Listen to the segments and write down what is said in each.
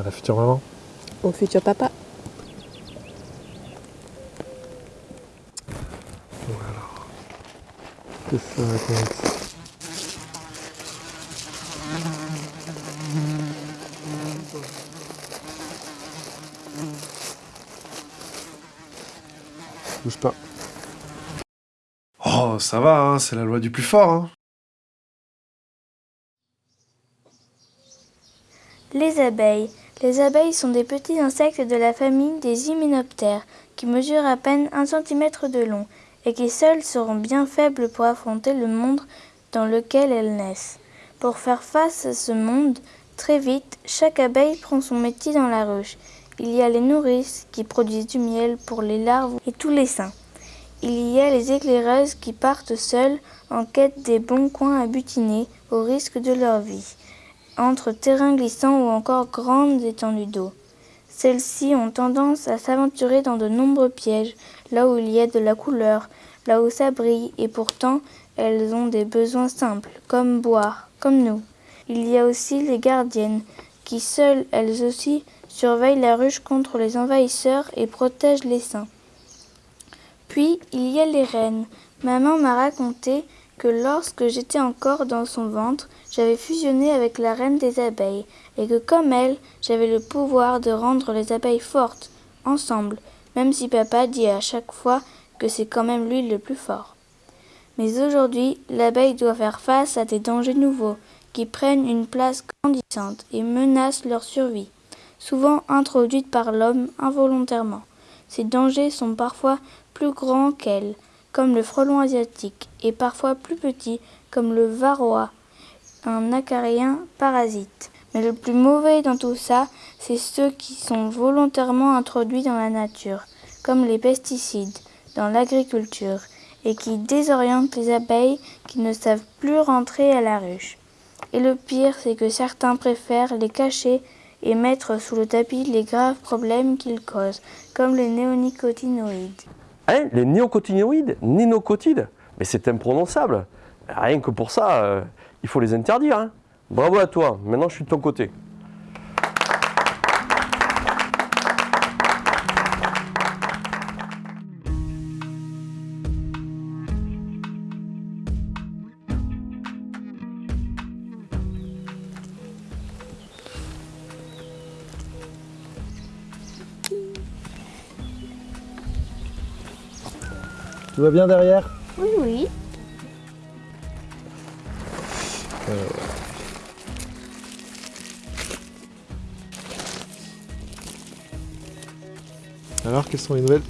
À la future maman? Au futur papa. Voilà. Qu'est-ce que ça raconte? Bouge pas. Oh, ça va, hein, c'est la loi du plus fort. Hein. Les abeilles. Les abeilles sont des petits insectes de la famille des hyménoptères qui mesurent à peine un centimètre de long et qui seuls seront bien faibles pour affronter le monde dans lequel elles naissent. Pour faire face à ce monde, très vite, chaque abeille prend son métier dans la ruche. Il y a les nourrices qui produisent du miel pour les larves et tous les seins. Il y a les éclaireuses qui partent seules en quête des bons coins à butiner au risque de leur vie, entre terrains glissants ou encore grandes étendues d'eau. Celles-ci ont tendance à s'aventurer dans de nombreux pièges, là où il y a de la couleur, là où ça brille, et pourtant elles ont des besoins simples, comme boire, comme nous. Il y a aussi les gardiennes, qui seules, elles aussi, surveillent la ruche contre les envahisseurs et protègent les seins. Puis il y a les reines. Maman m'a raconté que lorsque j'étais encore dans son ventre, j'avais fusionné avec la reine des abeilles, et que comme elle, j'avais le pouvoir de rendre les abeilles fortes, ensemble, même si papa dit à chaque fois que c'est quand même lui le plus fort. Mais aujourd'hui, l'abeille doit faire face à des dangers nouveaux, qui prennent une place grandissante et menacent leur survie, souvent introduites par l'homme involontairement. Ces dangers sont parfois plus grands qu'elle, comme le frelon asiatique, et parfois plus petits, comme le varroa, un acarien parasite. Mais le plus mauvais dans tout ça, c'est ceux qui sont volontairement introduits dans la nature, comme les pesticides, dans l'agriculture, et qui désorientent les abeilles qui ne savent plus rentrer à la ruche. Et le pire, c'est que certains préfèrent les cacher et mettre sous le tapis les graves problèmes qu'ils causent, comme les néonicotinoïdes. Hein Les néocotinoïdes Nénocotides Mais c'est imprononçable. Rien que pour ça, euh, il faut les interdire. Hein. Bravo à toi, maintenant je suis de ton côté. Tout va bien derrière? Oui, oui. Alors, quelles sont les nouvelles?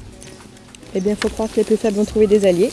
Eh bien, faut croire que les plus faibles vont trouver des alliés.